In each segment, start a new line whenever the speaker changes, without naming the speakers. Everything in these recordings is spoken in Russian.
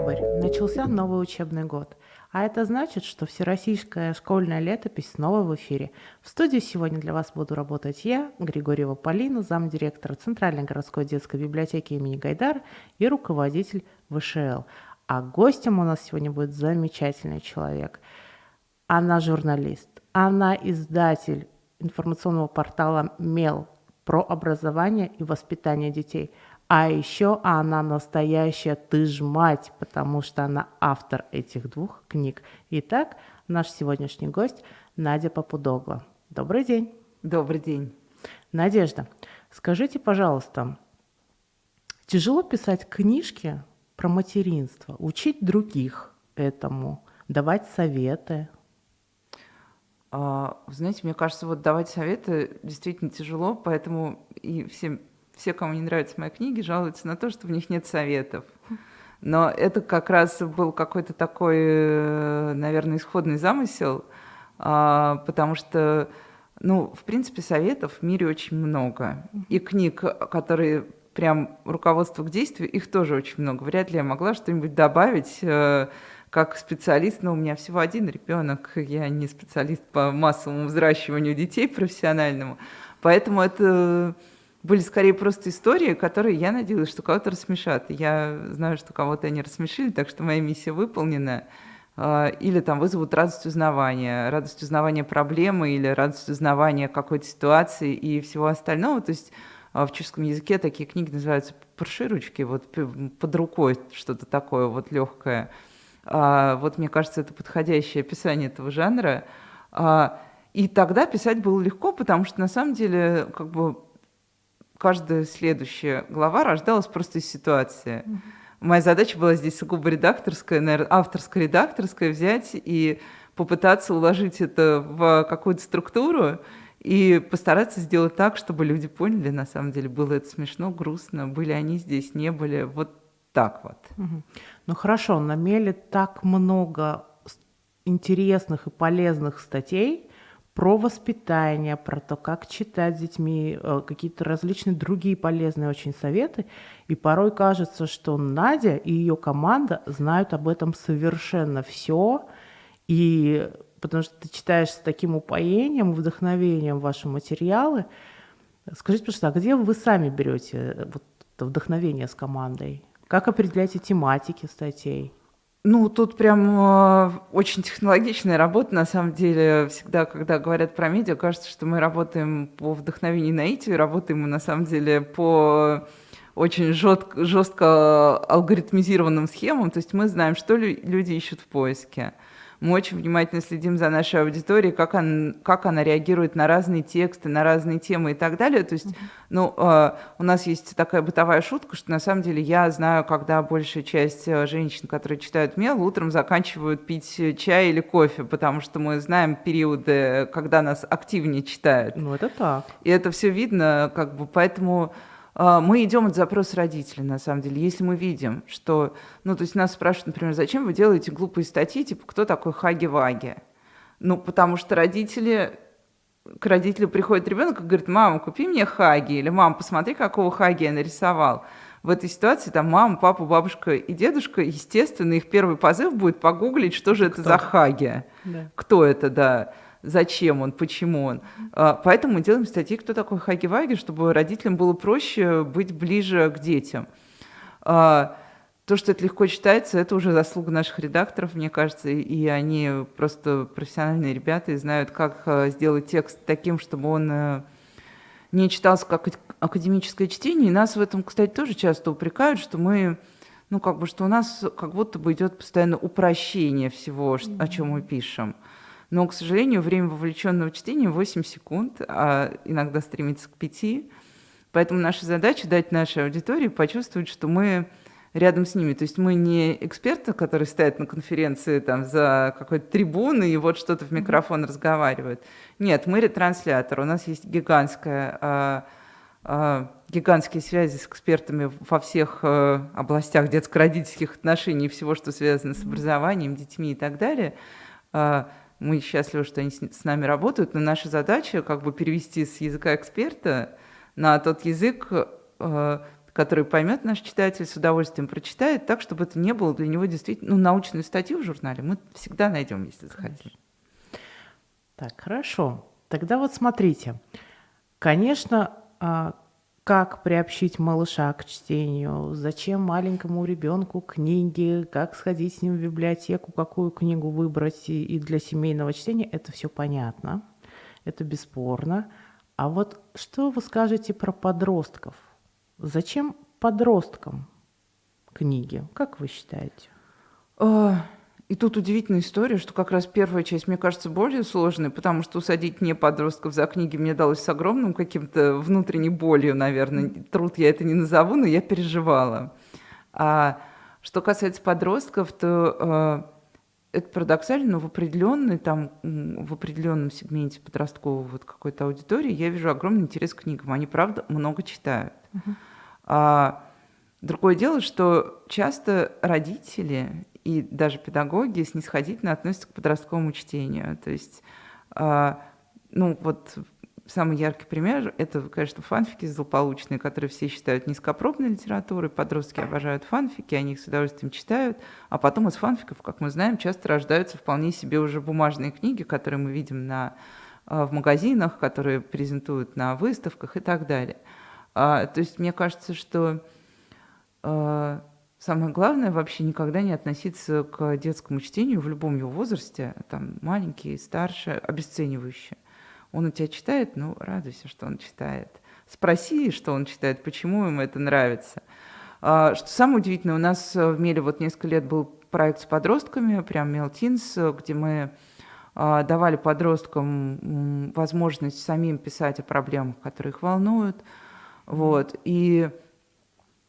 Октябрь. Начался новый учебный год. А это значит, что всероссийская школьная летопись снова в эфире. В студии сегодня для вас буду работать я, Григорьева Полина, замдиректора Центральной городской детской библиотеки имени Гайдар и руководитель ВШЛ. А гостем у нас сегодня будет замечательный человек. Она журналист, она издатель информационного портала «Мел» про образование и воспитание детей – а еще она настоящая ты ж мать, потому что она автор этих двух книг. Итак, наш сегодняшний гость Надя Попудогла. Добрый день.
Добрый день.
Надежда, скажите, пожалуйста, тяжело писать книжки про материнство, учить других этому, давать советы?
А, знаете, мне кажется, вот давать советы действительно тяжело, поэтому и всем все, кому не нравятся мои книги, жалуются на то, что в них нет советов. Но это как раз был какой-то такой, э, наверное, исходный замысел, а, потому что, ну, в принципе, советов в мире очень много. И книг, которые прям руководство к действию, их тоже очень много. Вряд ли я могла что-нибудь добавить э, как специалист, но у меня всего один ребенок, я не специалист по массовому взращиванию детей профессиональному, поэтому это были скорее просто истории, которые я надеялась, что кого-то рассмешат. Я знаю, что кого-то они рассмешили, так что моя миссия выполнена. А, или там вызовут радость узнавания, радость узнавания проблемы или радость узнавания какой-то ситуации и всего остального. То есть а, в чешском языке такие книги называются парширучки, вот под рукой что-то такое вот легкое. А, вот мне кажется, это подходящее описание этого жанра. И тогда писать было легко, потому что на самом деле как бы каждая следующая глава рождалась просто из ситуации. Моя задача была здесь сугубо редакторская, наверное, авторская редакторская взять и попытаться уложить это в какую-то структуру и постараться сделать так, чтобы люди поняли, на самом деле, было это смешно, грустно, были они здесь, не были, вот так вот.
Угу. Ну хорошо, на Меле так много интересных и полезных статей, про воспитание, про то, как читать с детьми, э, какие-то различные другие полезные очень советы. И порой кажется, что Надя и ее команда знают об этом совершенно все. И потому что ты читаешь с таким упоением, вдохновением ваши материалы. Скажите, пожалуйста, а где вы сами берете э, вот вдохновение с командой? Как определяете тематики статей?
Ну, тут прям э, очень технологичная работа, на самом деле. Всегда, когда говорят про медиа, кажется, что мы работаем по вдохновению и наитию, работаем мы, на самом деле, по очень жестко, жестко алгоритмизированным схемам. То есть мы знаем, что люди ищут в поиске. Мы очень внимательно следим за нашей аудиторией, как, он, как она реагирует на разные тексты, на разные темы и так далее. То есть, ну, э, у нас есть такая бытовая шутка, что на самом деле я знаю, когда большая часть э, женщин, которые читают мел, утром заканчивают пить чай или кофе, потому что мы знаем периоды, когда нас активнее читают.
Ну, это так.
И это все видно, как бы, поэтому мы идем от запроса родителей, на самом деле. Если мы видим, что... Ну, то есть нас спрашивают, например, зачем вы делаете глупые статьи, типа, кто такой Хаги-Ваги? Ну, потому что родители... К родителю приходит ребенок и говорит, мама, купи мне Хаги, или мама, посмотри, какого Хаги я нарисовал. В этой ситуации там мама, папа, бабушка и дедушка, естественно, их первый позыв будет погуглить, что же Кто? это за Хаги. Да. Кто это, да зачем он, почему он. А, поэтому мы делаем статьи, кто такой Хаги-Ваги, чтобы родителям было проще быть ближе к детям. А, то, что это легко читается, это уже заслуга наших редакторов, мне кажется, и они просто профессиональные ребята и знают, как а, сделать текст таким, чтобы он э, не читался как академическое чтение. И нас в этом, кстати, тоже часто упрекают, что мы, ну, как бы, что у нас как будто бы идет постоянно упрощение всего, о чем мы пишем. Но, к сожалению, время вовлеченного чтения 8 секунд, а иногда стремится к 5. Поэтому наша задача дать нашей аудитории почувствовать, что мы рядом с ними. То есть мы не эксперты, которые стоят на конференции там, за какой-то трибуной и вот что-то в микрофон разговаривают. Нет, мы ретранслятор. У нас есть гигантская, а, а, гигантские связи с экспертами во всех а, областях детско-родительских отношений и всего, что связано с образованием, детьми и так далее. Мы счастливы, что они с нами работают, но наша задача как бы перевести с языка эксперта на тот язык, э, который поймет наш читатель, с удовольствием прочитает, так, чтобы это не было для него действительно, ну, научную статью в журнале мы всегда найдем, если захотим.
Так, хорошо. Тогда вот смотрите. Конечно, а, как приобщить малыша к чтению, зачем маленькому ребенку книги, как сходить с ним в библиотеку, какую книгу выбрать и для семейного чтения, это все понятно, это бесспорно. А вот что вы скажете про подростков? Зачем подросткам книги, как вы считаете?
И тут удивительная история, что как раз первая часть, мне кажется, более сложная, потому что усадить не подростков за книги мне далось с огромным каким-то внутренней болью, наверное. Труд я это не назову, но я переживала. А что касается подростков, то э, это парадоксально, но в определенной, там, в определенном сегменте подростковой вот какой-то аудитории я вижу огромный интерес к книгам. Они, правда, много читают. Uh-huh. А, другое дело, что часто родители и даже педагоги снисходительно относятся к подростковому чтению. То есть, э, ну вот самый яркий пример – это, конечно, фанфики злополучные, которые все считают низкопробной литературой. Подростки обожают фанфики, они их с удовольствием читают. А потом из фанфиков, как мы знаем, часто рождаются вполне себе уже бумажные книги, которые мы видим на, э, в магазинах, которые презентуют на выставках и так далее. А, то есть мне кажется, что Самое главное вообще никогда не относиться к детскому чтению в любом его возрасте, там маленький, старше, обесценивающе. Он у тебя читает, ну, радуйся, что он читает. Спроси, что он читает, почему ему это нравится. А, что самое удивительное, у нас в Меле вот несколько лет был проект с подростками, прям Мелтинс, где мы а, давали подросткам возможность самим писать о проблемах, которые их волнуют. Вот. И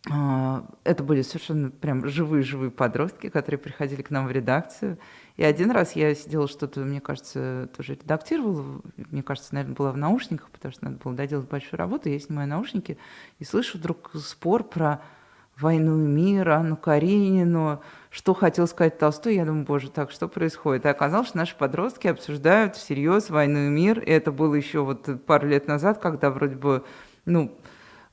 это были совершенно прям живые-живые подростки, которые приходили к нам в редакцию. И один раз я сидела что-то, мне кажется, тоже редактировала, мне кажется, наверное, была в наушниках, потому что надо было доделать большую работу. Я снимаю наушники и слышу вдруг спор про «Войну и мир», Анну Каренину, что хотел сказать Толстой. Я думаю, боже, так что происходит? И оказалось, что наши подростки обсуждают всерьез «Войну и мир». И это было еще вот пару лет назад, когда вроде бы, ну,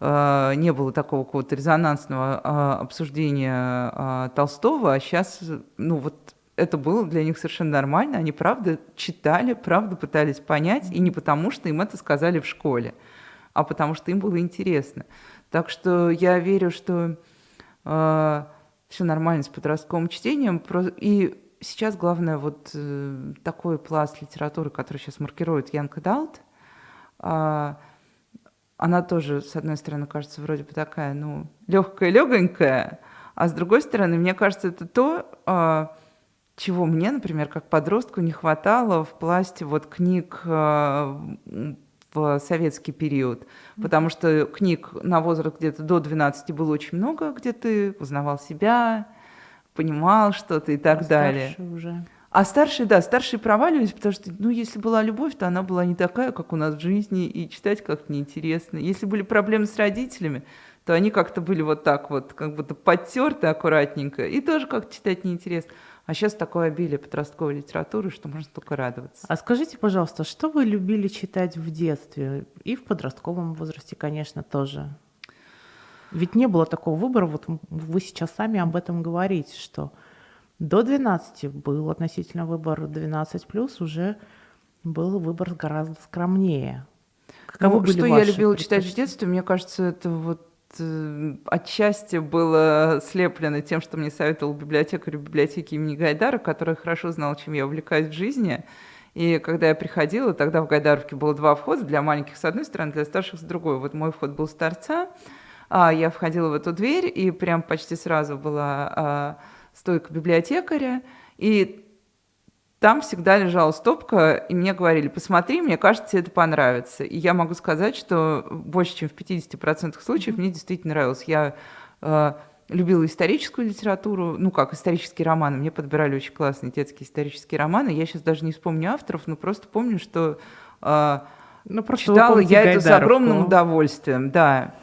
не было такого какого-то резонансного а, обсуждения а, Толстого, а сейчас, ну вот это было для них совершенно нормально, они правда читали, правда пытались понять, и не потому, что им это сказали в школе, а потому что им было интересно. Так что я верю, что э, все нормально с подростковым чтением, и сейчас главное вот э, такой пласт литературы, который сейчас маркирует Young Adult, э, она тоже, с одной стороны, кажется вроде бы такая, ну, легкая, легонькая, а с другой стороны, мне кажется, это то, а, чего мне, например, как подростку не хватало в пласте вот книг а, в советский период, потому что книг на возраст где-то до 12 было очень много, где ты узнавал себя, понимал что-то и так а далее.
Уже.
А старшие, да, старшие проваливались, потому что, ну, если была любовь, то она была не такая, как у нас в жизни, и читать как-то неинтересно. Если были проблемы с родителями, то они как-то были вот так вот, как будто подтерты аккуратненько, и тоже как-то читать неинтересно. А сейчас такое обилие подростковой литературы, что можно только радоваться.
А скажите, пожалуйста, что вы любили читать в детстве? И в подростковом возрасте, конечно, тоже. Ведь не было такого выбора, вот вы сейчас сами об этом говорите, что до 12 был относительно выбор 12 плюс уже был выбор гораздо скромнее.
Каковы ну, что я любила читать в детстве, мне кажется, это вот э, отчасти было слеплено тем, что мне советовал библиотекарь библиотеки имени Гайдара, который хорошо знал, чем я увлекаюсь в жизни. И когда я приходила, тогда в Гайдаровке было два входа для маленьких с одной стороны, для старших с другой. Вот мой вход был с торца, а я входила в эту дверь, и прям почти сразу была а, стойка библиотекаря, и там всегда лежала стопка, и мне говорили, посмотри, мне кажется, тебе это понравится. И я могу сказать, что больше, чем в 50% случаев мне действительно нравилось. Я э, любила историческую литературу, ну как, исторические романы. Мне подбирали очень классные детские исторические романы. Я сейчас даже не вспомню авторов, но просто помню, что э, ну, просто читала я это с огромным удовольствием. Да.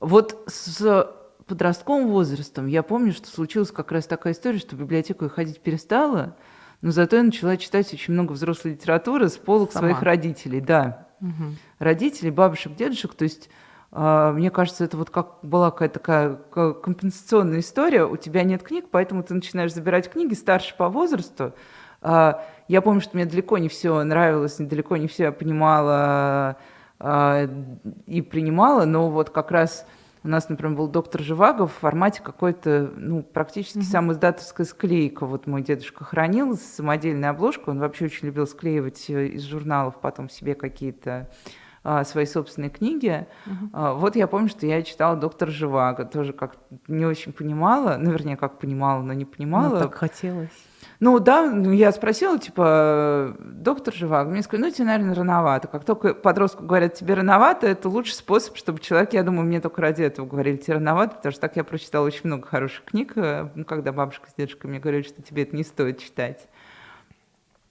Вот с подростковым возрастом я помню, что случилась как раз такая история, что в библиотеку я ходить перестала, но зато я начала читать очень много взрослой литературы с полок Сама. своих родителей, да. Угу. Родителей, бабушек, дедушек, то есть а, мне кажется, это вот как была какая-то такая компенсационная история. У тебя нет книг, поэтому ты начинаешь забирать книги старше по возрасту. А, я помню, что мне далеко не все нравилось, далеко не все я понимала а, и принимала, но вот как раз у нас, например, был доктор Живаго в формате какой-то, ну, практически mm-hmm. сам издатовская склейка. Вот мой дедушка хранил самодельную обложку, он вообще очень любил склеивать э, из журналов потом себе какие-то а, свои собственные книги. Uh-huh. Вот я помню, что я читала «Доктор Живаго», тоже как не очень понимала, наверное, как понимала, но не понимала. Ну,
так хотелось.
Ну да, ну, я спросила, типа, доктор Живаго, мне сказали, ну тебе, наверное, рановато. Как только подростку говорят, тебе рановато, это лучший способ, чтобы человек, я думаю, мне только ради этого говорили, тебе рановато, потому что так я прочитала очень много хороших книг, э, когда бабушка с дедушкой мне говорили, что тебе это не стоит читать.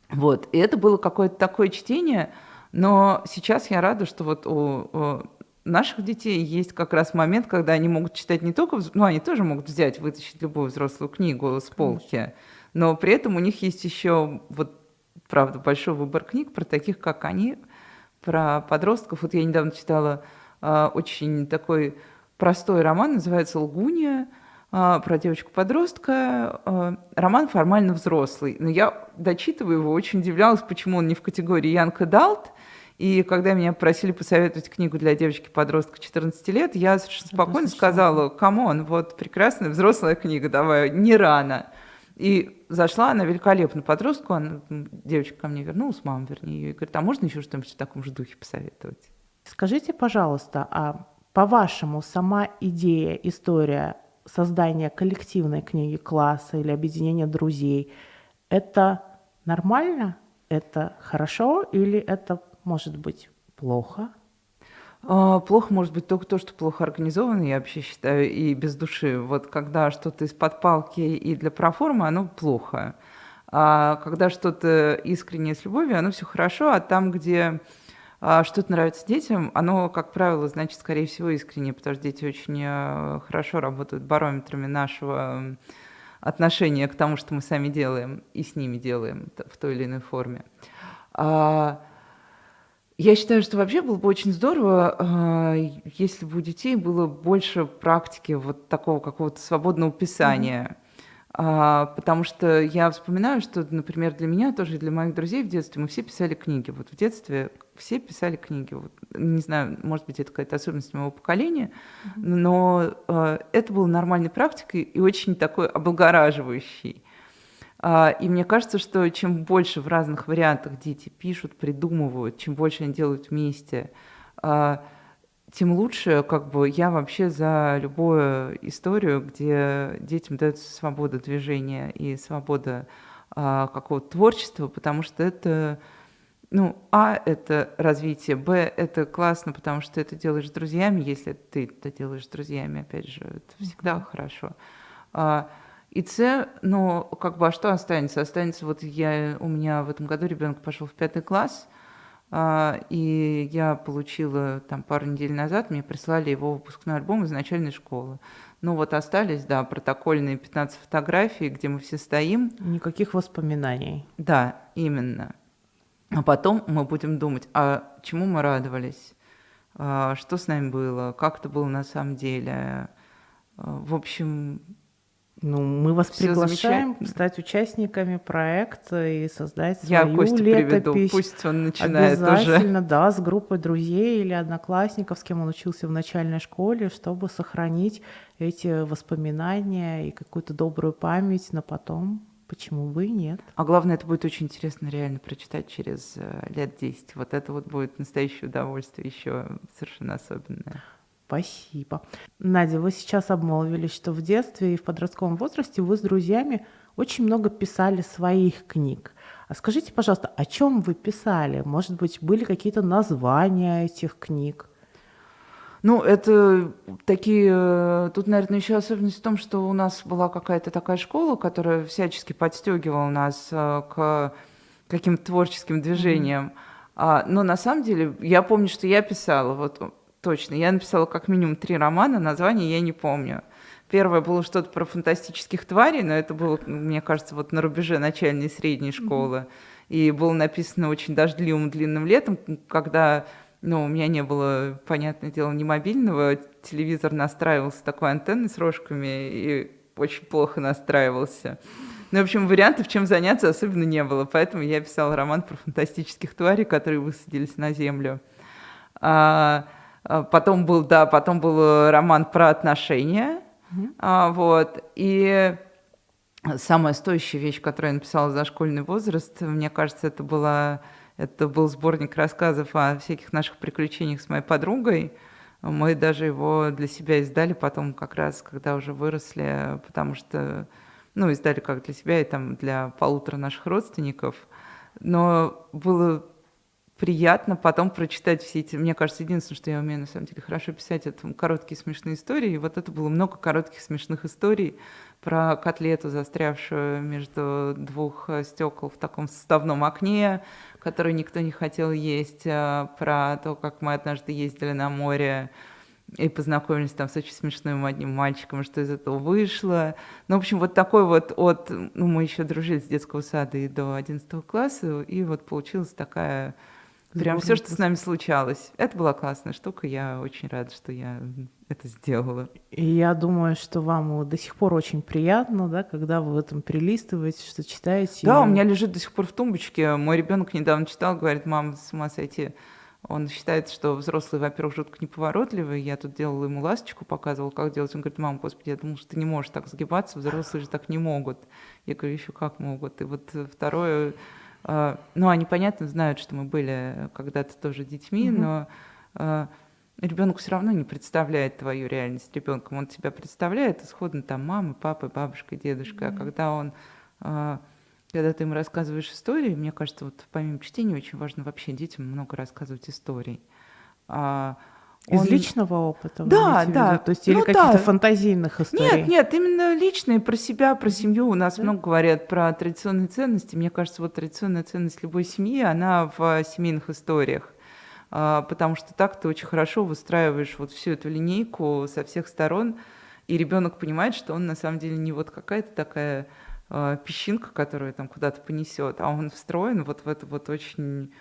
Вот, и это было какое-то такое чтение, но сейчас я рада, что вот у, у наших детей есть как раз момент, когда они могут читать не только, ну, они тоже могут взять, вытащить любую взрослую книгу с полки, но при этом у них есть еще, вот, правда, большой выбор книг про таких, как они, про подростков. Вот я недавно читала э, очень такой простой роман, называется «Лгуния», про девочку-подростка. Роман формально взрослый, но я, дочитывая его, очень удивлялась, почему он не в категории young adult, и когда меня просили посоветовать книгу для девочки-подростка 14 лет, я совершенно спокойно сказала, come on, вот прекрасная взрослая книга, давай, не рано. И зашла она великолепно подростку, она, девочка ко мне вернулась, мама, вернее, ее, и говорит, а можно еще что-нибудь в таком же духе посоветовать?
Скажите, пожалуйста, а по-вашему, сама идея, история создания коллективной книги класса или объединения друзей, это нормально? Это хорошо или это может быть плохо?
А, плохо может быть только то, что плохо организовано, я вообще считаю, и без души. Вот когда что-то из-под палки и для проформы, оно плохо. А когда что-то искреннее с любовью, оно все хорошо, а там, где а, что-то нравится детям, оно, как правило, значит, скорее всего, искренне, потому что дети очень э, хорошо работают барометрами нашего отношения к тому, что мы сами делаем и с ними делаем в той или иной форме. А, я считаю, что вообще было бы очень здорово, а, если бы у детей было больше практики вот такого какого-то свободного писания. Mm-hmm. Потому что я вспоминаю, что, например, для меня тоже и для моих друзей в детстве мы все писали книги. Вот в детстве все писали книги. Вот, не знаю, может быть, это какая-то особенность моего поколения, mm-hmm. но э, это было нормальной практикой и очень такой облагораживающей. А, и мне кажется, что чем больше в разных вариантах дети пишут, придумывают, чем больше они делают вместе, а, тем лучше, как бы я вообще за любую историю, где детям дается свобода движения и свобода а, какого-то творчества, потому что это, ну, а, это развитие, б, это классно, потому что ты это делаешь с друзьями, если ты это делаешь с друзьями, опять же, это всегда mm-hmm. хорошо. И С, ну, как бы, а что останется? Останется, вот я, у меня в этом году ребенок пошел в пятый класс, а, и я получила там пару недель назад, мне прислали его выпускной альбом из начальной школы. Ну вот остались, да, протокольные 15 фотографий, где мы все стоим.
Никаких воспоминаний.
Да, именно. А потом мы будем думать, а чему мы радовались, а, что с нами было, как это было на самом деле. А, в общем,
ну, мы вас Всё приглашаем стать участниками проекта и создать свою Я Костю летопись. приведу,
пусть он начинает
Обязательно,
уже.
да, с группой друзей или одноклассников, с кем он учился в начальной школе, чтобы сохранить эти воспоминания и какую-то добрую память на потом. Почему бы и нет?
А главное, это будет очень интересно реально прочитать через э, лет 10. Вот это вот будет настоящее удовольствие еще совершенно особенное.
Спасибо. Надя, вы сейчас обмолвились, что в детстве и в подростковом возрасте вы с друзьями очень много писали своих книг. А скажите, пожалуйста, о чем вы писали? Может быть, были какие-то названия этих книг?
Ну, это такие... Э, тут, наверное, еще особенность в том, что у нас была какая-то такая школа, которая всячески подстегивала нас э, к каким-то творческим движениям. Mm-hmm. Но на самом деле, я помню, что я писала, вот точно. Я написала как минимум три романа, название я не помню. Первое было что-то про фантастических тварей, но это было, мне кажется, вот на рубеже начальной и средней школы. И было написано очень дождливым длинным летом, когда ну, у меня не было, понятное дело, ни мобильного, телевизор настраивался такой антенной с рожками и очень плохо настраивался. Ну, в общем, вариантов, чем заняться, особенно не было. Поэтому я писала роман про фантастических тварей, которые высадились на Землю. А потом был, да, потом был роман про отношения. Mm-hmm. А, вот. И самая стоящая вещь, которую я написала за школьный возраст, мне кажется, это была это был сборник рассказов о всяких наших приключениях с моей подругой. Мы даже его для себя издали потом, как раз, когда уже выросли, потому что ну, издали как для себя и там для полутора наших родственников. Но было приятно потом прочитать все эти... Мне кажется, единственное, что я умею на самом деле хорошо писать, это короткие смешные истории. И вот это было много коротких смешных историй про котлету, застрявшую между двух стекол в таком составном окне, которую никто не хотел есть, а про то, как мы однажды ездили на море, и познакомились там с очень смешным одним мальчиком, что из этого вышло. Ну, в общем, вот такой вот от... Ну, мы еще дружили с детского сада и до 11 класса, и вот получилась такая... Прям все, что с нами случалось. Это была классная штука, я очень рада, что я это сделала.
И я думаю, что вам до сих пор очень приятно, да, когда вы в этом перелистываете, что читаете.
Да, и... у меня лежит до сих пор в тумбочке. Мой ребенок недавно читал, говорит, мам, с ума сойти он считает, что взрослые, во-первых, жутко неповоротливые. Я тут делала ему ласточку, показывала, как делать. Он говорит, мам, господи, я думал, что ты не можешь так сгибаться, взрослые же так не могут. Я говорю, еще как могут. И вот второе, э, ну, они, понятно, знают, что мы были когда-то тоже детьми, mm-hmm. но э, ребенок все равно не представляет твою реальность ребенком. Он тебя представляет исходно там мамой, папой, бабушкой, дедушкой. Mm-hmm. А когда он э, когда ты им рассказываешь истории, мне кажется, вот помимо чтения очень важно вообще детям много рассказывать историй.
А, он... Из личного опыта?
Да, да.
То есть ну, или каких-то да. фантазийных историй?
Нет, нет, именно личные, про себя, про семью. У нас да? много говорят про традиционные ценности. Мне кажется, вот традиционная ценность любой семьи, она в семейных историях. А, потому что так ты очень хорошо выстраиваешь вот всю эту линейку со всех сторон, и ребенок понимает, что он на самом деле не вот какая-то такая э, песчинка, которая там куда-то понесет, а он встроен вот в эту вот очень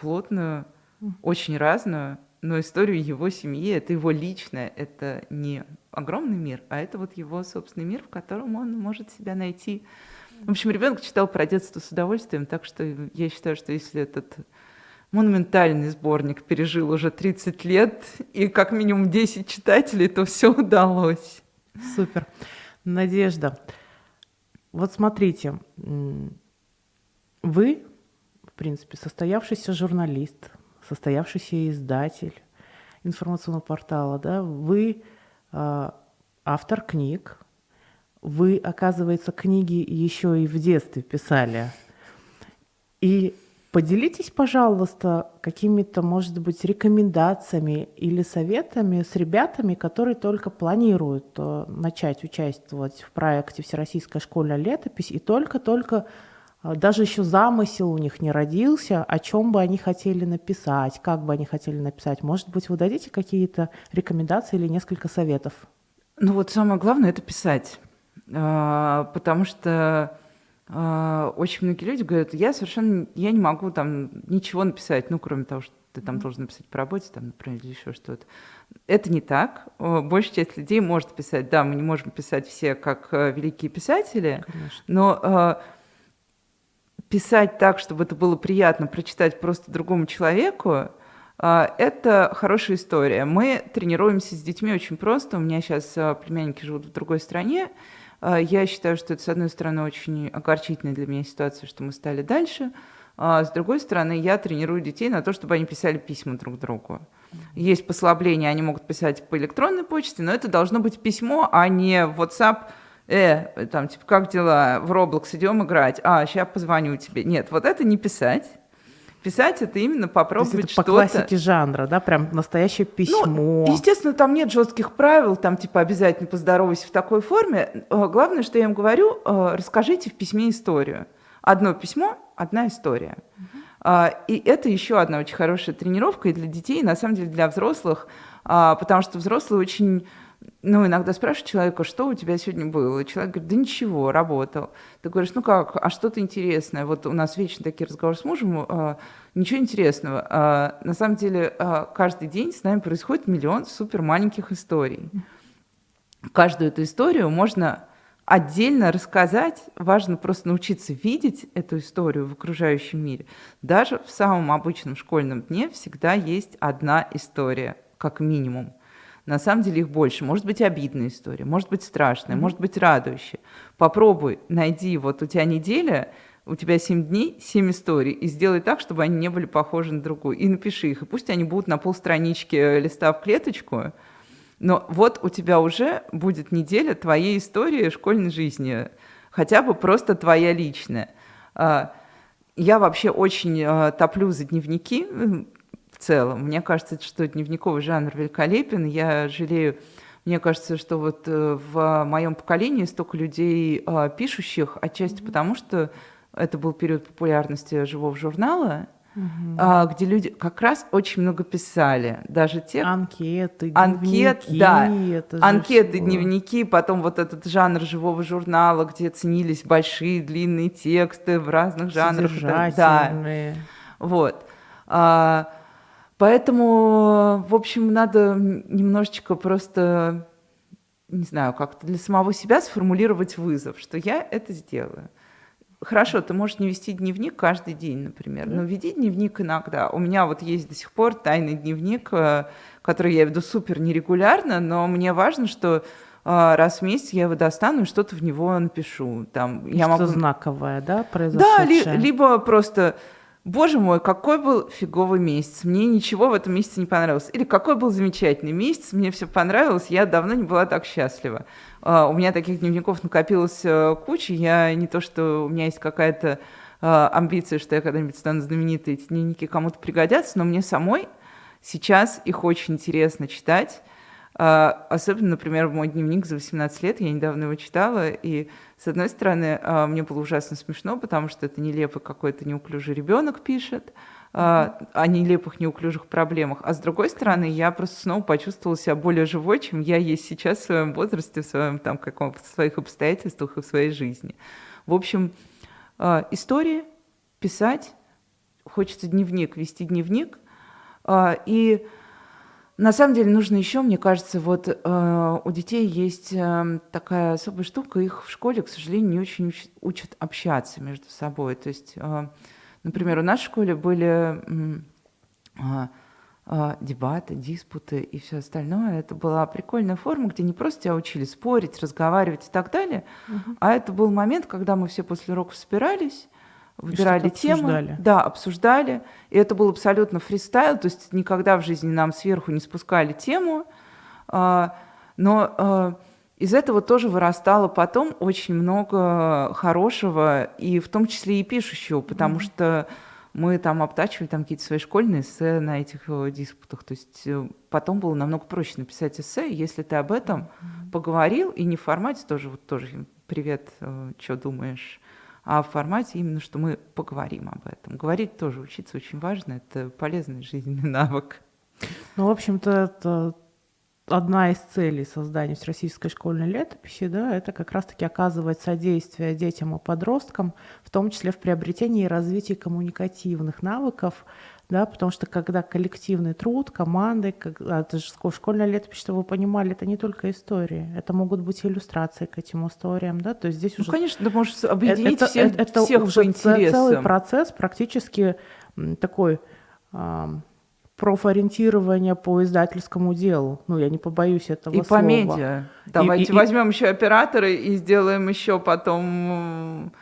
плотную, очень разную, но историю его семьи, это его личное, это не огромный мир, а это вот его собственный мир, в котором он может себя найти. В общем, ребенок читал про детство с удовольствием, так что я считаю, что если этот монументальный сборник пережил уже 30 лет и как минимум 10 читателей, то все удалось.
Супер. Надежда. Вот смотрите, вы, в принципе, состоявшийся журналист, состоявшийся издатель информационного портала, да, вы э, автор книг, вы, оказывается, книги еще и в детстве писали. И Поделитесь, пожалуйста, какими-то, может быть, рекомендациями или советами с ребятами, которые только планируют э, начать участвовать в проекте «Всероссийская школьная летопись» и только-только даже еще замысел у них не родился, о чем бы они хотели написать, как бы они хотели написать. Может быть, вы дадите какие-то рекомендации или несколько советов?
Ну вот самое главное – это писать, а, потому что а, очень многие люди говорят, я совершенно я не могу там ничего написать, ну, кроме того, что ты там должен написать по работе, там, например, или еще что-то. Это не так. Большая часть людей может писать. Да, мы не можем писать все как э, великие писатели, Конечно. но писать так, чтобы это было приятно прочитать просто другому человеку, э, это хорошая история. Мы тренируемся с детьми очень просто. У меня сейчас э, племянники живут в другой стране, а, я считаю, что это, с одной стороны, очень огорчительная для меня ситуация, что мы стали дальше. А с другой стороны, я тренирую детей на то, чтобы они писали письма друг другу. Есть послабления, они могут писать по электронной почте, но это должно быть письмо, а не WhatsApp э, там, типа, как дела, в Roblox идем играть, а, сейчас позвоню тебе. Нет, вот это не писать. Писать это именно попробовать что-то.
По классике жанра, да, прям настоящее ну, письмо.
Ну, естественно, там нет жестких правил, там типа обязательно поздоровайся в такой форме. Э, главное, что я им говорю, э, расскажите в письме историю. Одно письмо, одна история. Угу. И это еще одна очень хорошая тренировка и для детей, и на самом деле для взрослых, а, потому что взрослые очень ну, иногда спрашиваешь человека, что у тебя сегодня было? И человек говорит, да ничего, работал. Ты говоришь, ну как, а что-то интересное? Вот у нас вечно такие разговоры с мужем, а, ничего интересного. А, на самом деле, а, каждый день с нами происходит миллион супер маленьких историй. Каждую эту историю можно отдельно рассказать, важно просто научиться видеть эту историю в окружающем мире. Даже в самом обычном школьном дне всегда есть одна история, как минимум. На самом деле их больше. Может быть обидная история, может быть страшная, mm-hmm. может быть радующая. Попробуй, найди, вот у тебя неделя, у тебя 7 дней, 7 историй, и сделай так, чтобы они не были похожи на другую. И напиши их, и пусть они будут на полстранички э, листа в клеточку, но вот у тебя уже будет неделя твоей истории школьной жизни, хотя бы просто твоя личная. А, я вообще очень э, топлю за дневники, целом. Мне кажется, что дневниковый жанр великолепен. Я жалею, мне кажется, что вот э, в моем поколении столько людей а, пишущих, отчасти mm-hmm. потому, что это был период популярности живого журнала, Uh-huh. где люди как раз очень много писали, даже те
анкеты,
анкет,
дневники,
да, анкеты, все. дневники, потом вот этот жанр живого журнала, где ценились большие длинные тексты в разных жанрах,
да,
вот. А, Поэтому, в общем, надо немножечко просто, не знаю, как-то для самого себя сформулировать вызов, что я это сделаю. Хорошо, ты можешь не вести дневник каждый день, например, но веди дневник иногда. У меня вот есть до сих пор тайный дневник, э, который я веду супер нерегулярно, но мне важно, что э, раз в месяц я его достану и что-то в него напишу. Там,
я
могу...
знаковое, да, произошедшее?
Да, ли, либо просто Боже мой, какой был фиговый месяц. Мне ничего в этом месяце не понравилось. Или какой был замечательный месяц, мне все понравилось, я давно не была так счастлива. Uh, у меня таких дневников накопилось uh, куча. Я не то, что у меня есть какая-то uh, амбиция, что я когда-нибудь стану знаменитой, эти дневники кому-то пригодятся, но мне самой сейчас их очень интересно читать. А, особенно, например, мой дневник за 18 лет, я недавно его читала, и, с одной стороны, а, мне было ужасно смешно, потому что это нелепый какой-то неуклюжий ребенок пишет, а, о нелепых, неуклюжих проблемах. А с другой стороны, я просто снова почувствовала себя более живой, чем я есть сейчас в своем возрасте, в своем там каком в своих обстоятельствах и в своей жизни. В общем, истории писать, хочется дневник, вести дневник, и на самом деле нужно еще, мне кажется, вот э, у детей есть э, такая особая штука, их в школе, к сожалению, не очень уч- учат общаться между собой. То есть, э, например, у нас в школе были э, э, дебаты, диспуты и все остальное. Это была прикольная форма, где не просто тебя учили спорить, разговаривать и так далее, uh-huh. а это был момент, когда мы все после уроков собирались, выбирали темы, да, обсуждали. И это был абсолютно фристайл, то есть никогда в жизни нам сверху не спускали тему, а, но а, из этого тоже вырастало потом очень много хорошего, и в том числе и пишущего, потому mm-hmm. что мы там обтачивали там какие-то свои школьные эссе на этих э, диспутах. То есть э, потом было намного проще написать эссе, если ты об этом mm-hmm. поговорил, и не в формате тоже, вот тоже привет, э, что думаешь, а в формате именно, что мы поговорим об этом. Говорить тоже учиться очень важно, это полезный жизненный навык.
Ну, в общем-то, это одна из целей создания всероссийской школьной летописи, да, это как раз-таки оказывать содействие детям и подросткам, в том числе в приобретении и развитии коммуникативных навыков, да, потому что когда коллективный труд, команды, как, а, это же школьное летопись, чтобы вы понимали, это не только истории, это могут быть иллюстрации к этим историям, да, то есть здесь
ну,
уже...
конечно, ты можешь объединить это, всех, это, всех
уже
по интересам.
целый процесс практически такой э, профориентирования по издательскому делу. Ну, я не побоюсь этого
и
слова.
И по медиа. Давайте и, и, возьмем еще операторы и сделаем еще потом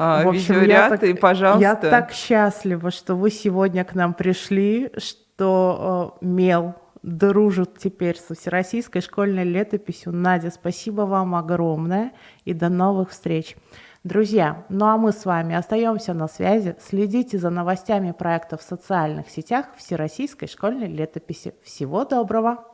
а, в общем, видеоряд, я так, и, пожалуйста.
Я так счастлива, что вы сегодня к нам пришли, что э, Мел дружит теперь со Всероссийской школьной летописью. Надя, спасибо вам огромное и до новых встреч. Друзья, ну а мы с вами остаемся на связи. Следите за новостями проекта в социальных сетях Всероссийской школьной летописи. Всего доброго!